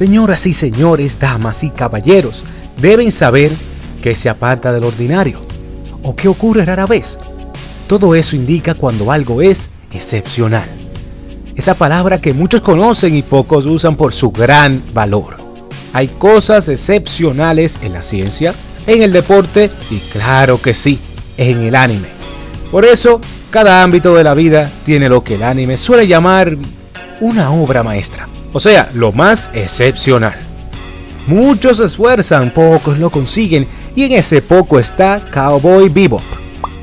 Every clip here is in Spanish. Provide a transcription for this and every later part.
Señoras y señores, damas y caballeros, deben saber que se aparta del ordinario o que ocurre rara vez. Todo eso indica cuando algo es excepcional. Esa palabra que muchos conocen y pocos usan por su gran valor. Hay cosas excepcionales en la ciencia, en el deporte y claro que sí, en el anime. Por eso, cada ámbito de la vida tiene lo que el anime suele llamar una obra maestra. O sea, lo más excepcional. Muchos se esfuerzan, pocos lo consiguen y en ese poco está Cowboy Bebop.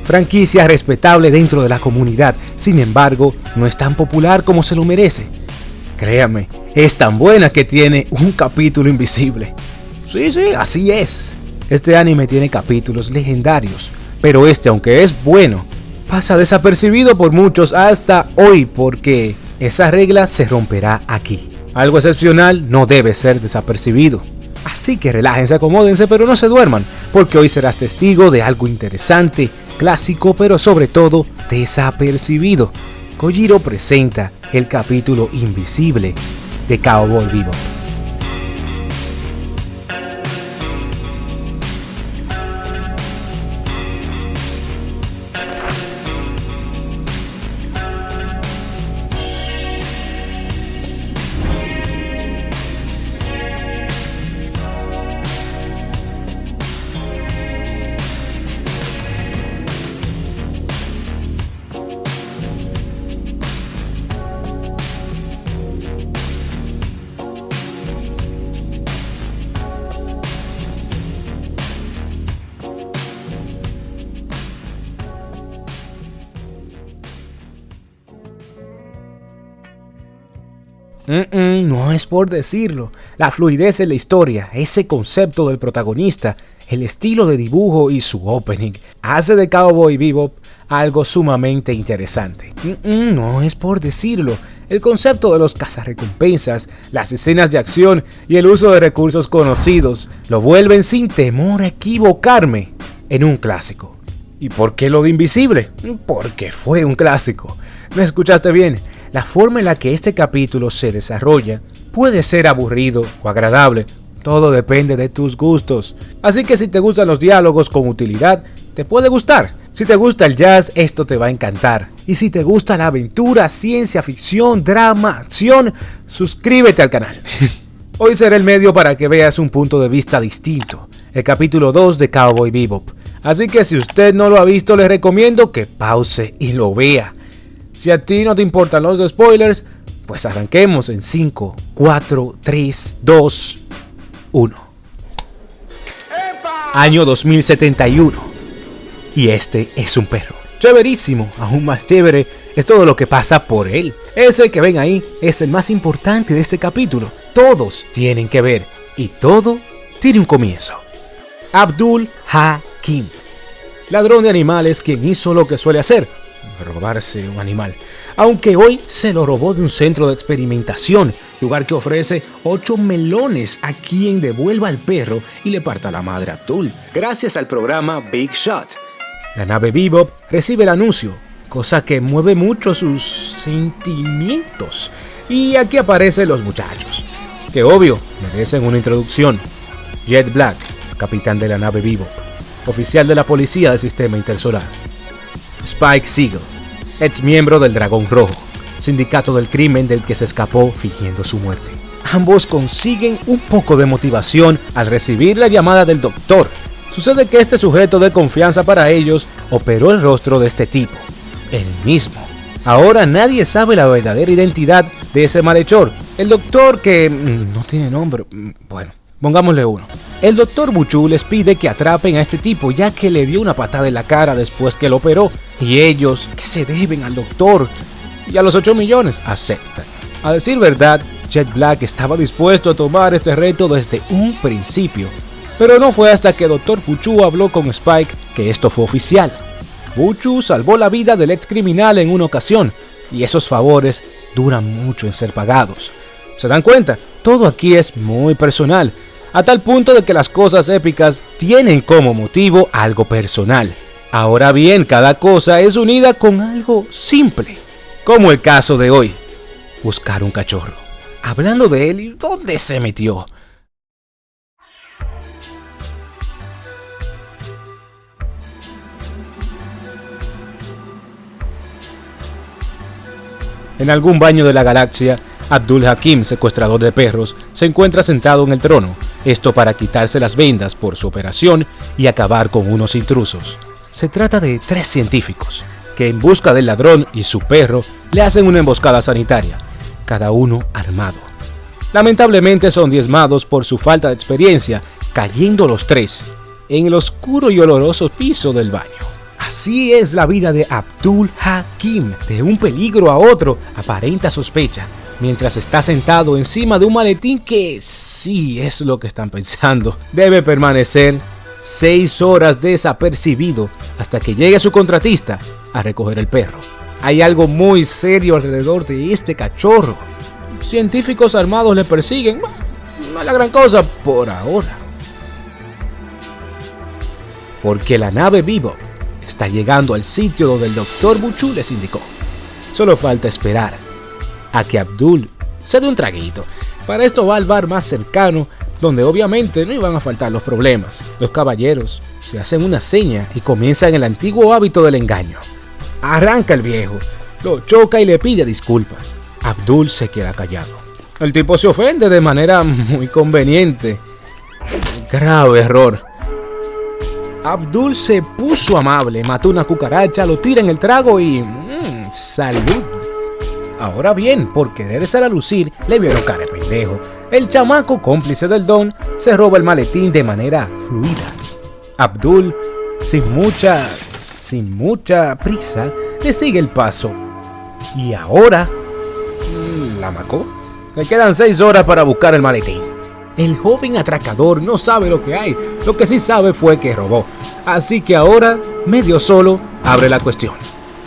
Franquicia respetable dentro de la comunidad, sin embargo, no es tan popular como se lo merece. Créame, es tan buena que tiene un capítulo invisible. Sí, sí, así es. Este anime tiene capítulos legendarios, pero este, aunque es bueno, pasa desapercibido por muchos hasta hoy porque esa regla se romperá aquí. Algo excepcional no debe ser desapercibido. Así que relájense, acomódense, pero no se duerman, porque hoy serás testigo de algo interesante, clásico, pero sobre todo desapercibido. Kojiro presenta el capítulo invisible de Cowboy Vivo. No es por decirlo. La fluidez en la historia, ese concepto del protagonista, el estilo de dibujo y su opening hace de Cowboy Bebop algo sumamente interesante. no es por decirlo. El concepto de los cazarrecompensas, las escenas de acción y el uso de recursos conocidos lo vuelven sin temor a equivocarme en un clásico. ¿Y por qué lo de invisible? Porque fue un clásico. ¿Me escuchaste bien? La forma en la que este capítulo se desarrolla puede ser aburrido o agradable, todo depende de tus gustos. Así que si te gustan los diálogos con utilidad, te puede gustar. Si te gusta el jazz, esto te va a encantar. Y si te gusta la aventura, ciencia ficción, drama, acción, suscríbete al canal. Hoy será el medio para que veas un punto de vista distinto, el capítulo 2 de Cowboy Bebop. Así que si usted no lo ha visto, le recomiendo que pause y lo vea. Si a ti no te importan los spoilers, pues arranquemos en 5, 4, 3, 2, 1. Año 2071. Y este es un perro. Chéverísimo, aún más chévere es todo lo que pasa por él. Ese que ven ahí es el más importante de este capítulo. Todos tienen que ver y todo tiene un comienzo. Abdul Hakim. Ladrón de animales quien hizo lo que suele hacer, robarse un animal, aunque hoy se lo robó de un centro de experimentación, lugar que ofrece 8 melones a quien devuelva al perro y le parta la madre a Abdul, gracias al programa Big Shot. La nave Bebop recibe el anuncio, cosa que mueve mucho sus sentimientos. Y aquí aparecen los muchachos, que obvio merecen una introducción. Jet Black, capitán de la nave Bebop, oficial de la policía del sistema intersolar. Spike Siegel, ex miembro del Dragón Rojo, sindicato del crimen del que se escapó fingiendo su muerte. Ambos consiguen un poco de motivación al recibir la llamada del doctor. Sucede que este sujeto de confianza para ellos operó el rostro de este tipo, el mismo. Ahora nadie sabe la verdadera identidad de ese malhechor, el doctor que no tiene nombre, mm, bueno, Pongámosle uno. El doctor Buchu les pide que atrapen a este tipo ya que le dio una patada en la cara después que lo operó y ellos, que se deben al doctor y a los 8 millones, aceptan. A decir verdad, Jet Black estaba dispuesto a tomar este reto desde un principio, pero no fue hasta que Dr. Buchu habló con Spike que esto fue oficial. Buchu salvó la vida del ex criminal en una ocasión y esos favores duran mucho en ser pagados. ¿Se dan cuenta? Todo aquí es muy personal a tal punto de que las cosas épicas tienen como motivo algo personal. Ahora bien, cada cosa es unida con algo simple, como el caso de hoy, buscar un cachorro. hablando de él, ¿dónde se metió? En algún baño de la galaxia, Abdul Hakim, secuestrador de perros, se encuentra sentado en el trono, esto para quitarse las vendas por su operación y acabar con unos intrusos. Se trata de tres científicos, que en busca del ladrón y su perro le hacen una emboscada sanitaria, cada uno armado. Lamentablemente son diezmados por su falta de experiencia, cayendo los tres en el oscuro y oloroso piso del baño. Así es la vida de Abdul Hakim, de un peligro a otro, aparenta sospecha, mientras está sentado encima de un maletín que sí es lo que están pensando. Debe permanecer seis horas desapercibido hasta que llegue su contratista a recoger el perro. Hay algo muy serio alrededor de este cachorro. Científicos armados le persiguen. No es la gran cosa por ahora. Porque la nave Vivo está llegando al sitio donde el doctor Buchu les indicó. Solo falta esperar a que Abdul se dé un traguito. Para esto va al bar más cercano, donde obviamente no iban a faltar los problemas. Los caballeros se hacen una seña y comienzan el antiguo hábito del engaño. Arranca el viejo, lo choca y le pide disculpas. Abdul se queda callado. El tipo se ofende de manera muy conveniente. Grave error. Abdul se puso amable, mató una cucaracha, lo tira en el trago y... Mmm, salud. Ahora bien, por quererse a lucir, le vieron cara El chamaco cómplice del don se roba el maletín de manera fluida. Abdul, sin mucha, sin mucha prisa, le sigue el paso. Y ahora, ¿la macó? Le quedan seis horas para buscar el maletín. El joven atracador no sabe lo que hay, lo que sí sabe fue que robó. Así que ahora, medio solo, abre la cuestión.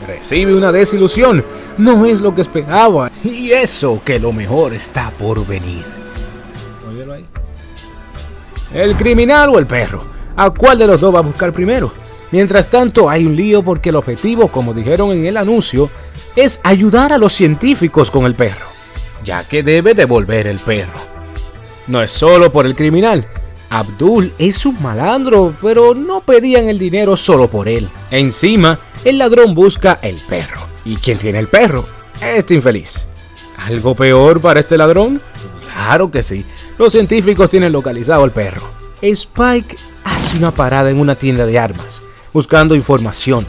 Recibe una desilusión, no es lo que esperaba, y eso que lo mejor está por venir. ahí. El criminal o el perro, ¿a cuál de los dos va a buscar primero? Mientras tanto hay un lío porque el objetivo, como dijeron en el anuncio, es ayudar a los científicos con el perro, ya que debe devolver el perro. No es solo por el criminal. Abdul es un malandro, pero no pedían el dinero solo por él. Encima, el ladrón busca el perro. ¿Y quién tiene el perro? Este infeliz. ¿Algo peor para este ladrón? Claro que sí. Los científicos tienen localizado al perro. Spike hace una parada en una tienda de armas, buscando información.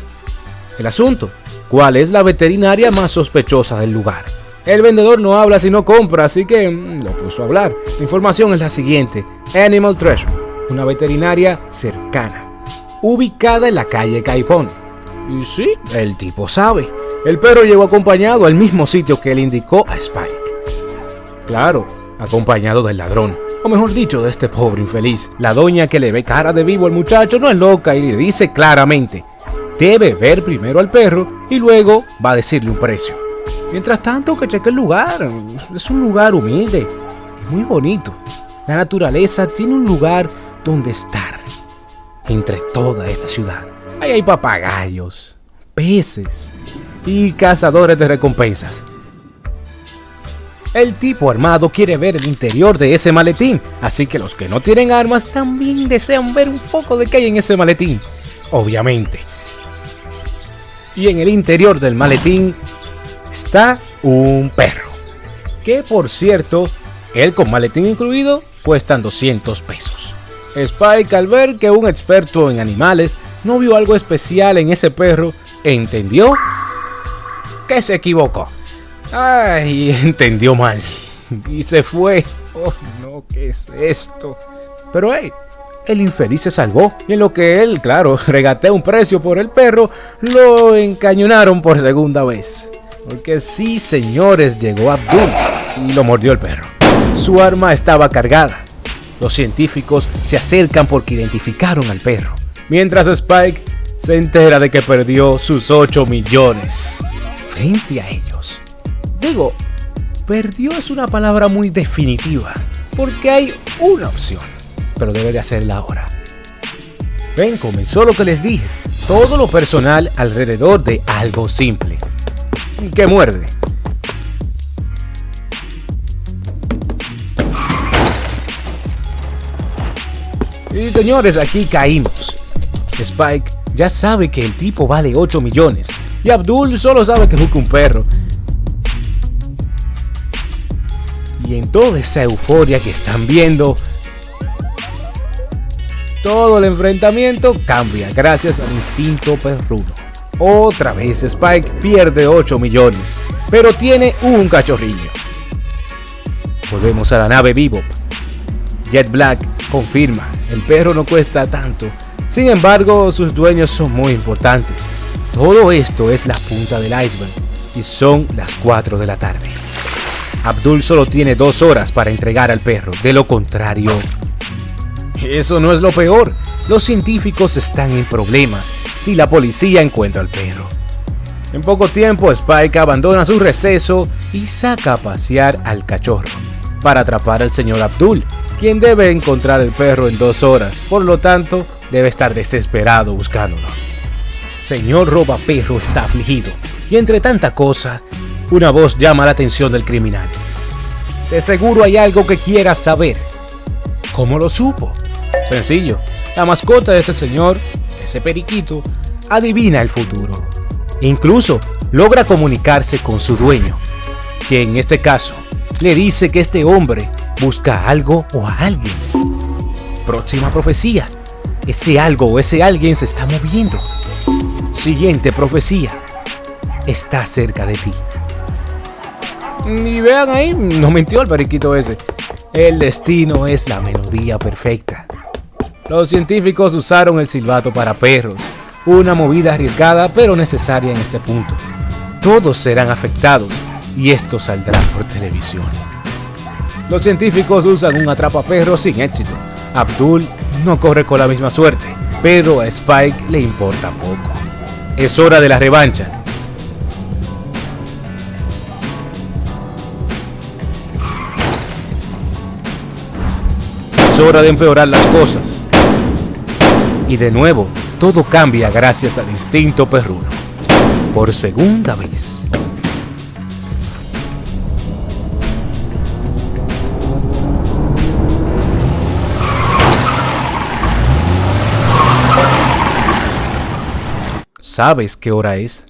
El asunto, ¿cuál es la veterinaria más sospechosa del lugar? El vendedor no habla si no compra, así que mm, lo puso a hablar. La información es la siguiente. Animal Treasure, una veterinaria cercana, ubicada en la calle Caipón. Y sí, el tipo sabe. El perro llegó acompañado al mismo sitio que le indicó a Spike. Claro, acompañado del ladrón. O mejor dicho, de este pobre infeliz. La doña que le ve cara de vivo al muchacho no es loca y le dice claramente, debe ver primero al perro y luego va a decirle un precio. Mientras tanto, que cheque el lugar. Es un lugar humilde y muy bonito. La naturaleza tiene un lugar donde estar. Entre toda esta ciudad. Ahí hay papagayos, peces y cazadores de recompensas. El tipo armado quiere ver el interior de ese maletín, así que los que no tienen armas también desean ver un poco de qué hay en ese maletín, obviamente. Y en el interior del maletín está un perro. Que por cierto, él con maletín incluido cuestan 200 pesos. Spike al ver que un experto en animales no vio algo especial en ese perro, entendió que se equivocó. Ay, entendió mal. Y se fue. Oh no, ¿qué es esto? Pero hey, el infeliz se salvó y en lo que él, claro, regatea un precio por el perro, lo encañonaron por segunda vez. Porque sí, señores, llegó Abdul y lo mordió el perro. Su arma estaba cargada. Los científicos se acercan porque identificaron al perro. Mientras Spike se entera de que perdió sus 8 millones frente a ellos. Digo, perdió es una palabra muy definitiva, porque hay una opción, pero debe de hacerla ahora. Ven, comenzó lo que les dije, todo lo personal alrededor de algo simple, que muerde. Y señores, aquí caímos. Spike ya sabe que el tipo vale 8 millones y Abdul solo sabe que busca un perro. Y en toda esa euforia que están viendo, todo el enfrentamiento cambia gracias al instinto perruno. Otra vez Spike pierde 8 millones, pero tiene un cachorrillo. Volvemos a la nave Bebop. Jet Black confirma, el perro no cuesta tanto, sin embargo sus dueños son muy importantes. Todo esto es la punta del iceberg y son las 4 de la tarde. Abdul solo tiene dos horas para entregar al perro, de lo contrario eso no es lo peor. Los científicos están en problemas si la policía encuentra al perro. En poco tiempo, Spike abandona su receso y saca a pasear al cachorro para atrapar al señor Abdul, quien debe encontrar el perro en dos horas, por lo tanto, debe estar desesperado buscándolo. Señor Roba Perro está afligido, y entre tanta cosa, una voz llama la atención del criminal. De seguro hay algo que quieras saber. ¿Cómo lo supo? Sencillo, la mascota de este señor, ese periquito, adivina el futuro. Incluso logra comunicarse con su dueño, que en este caso le dice que este hombre busca algo o a alguien. Próxima profecía. Ese algo o ese alguien se está moviendo. Siguiente profecía. Está cerca de ti. Y vean ahí, no mintió el periquito ese. El destino es la melodía perfecta. Los científicos usaron el silbato para perros, una movida arriesgada pero necesaria en este punto. Todos serán afectados y esto saldrá por televisión. Los científicos usan un atrapaperro sin éxito. Abdul no corre con la misma suerte, pero a Spike le importa poco. Es hora de la revancha. Es hora de empeorar las cosas. Y de nuevo, todo cambia gracias al instinto perruno. Por segunda vez. ¿Sabes qué hora es?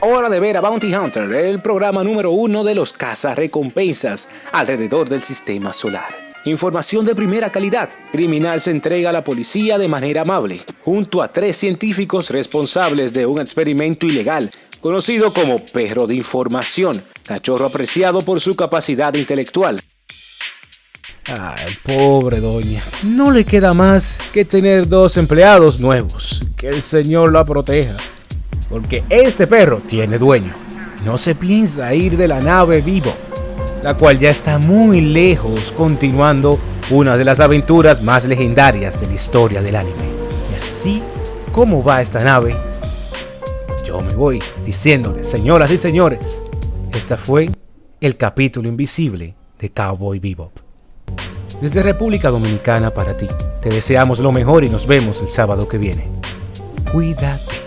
Hora de ver a Bounty Hunter, el programa número uno de los recompensas alrededor del sistema solar. Información de primera calidad. Criminal se entrega a la policía de manera amable, junto a tres científicos responsables de un experimento ilegal, conocido como perro de información, cachorro apreciado por su capacidad intelectual. Ay, pobre doña. No le queda más que tener dos empleados nuevos. Que el Señor la proteja. Porque este perro tiene dueño. No se piensa ir de la nave vivo la cual ya está muy lejos continuando una de las aventuras más legendarias de la historia del anime. Y así como va esta nave, yo me voy diciéndoles, señoras y señores, esta fue el capítulo invisible de Cowboy Bebop. Desde República Dominicana para ti, te deseamos lo mejor y nos vemos el sábado que viene. Cuídate.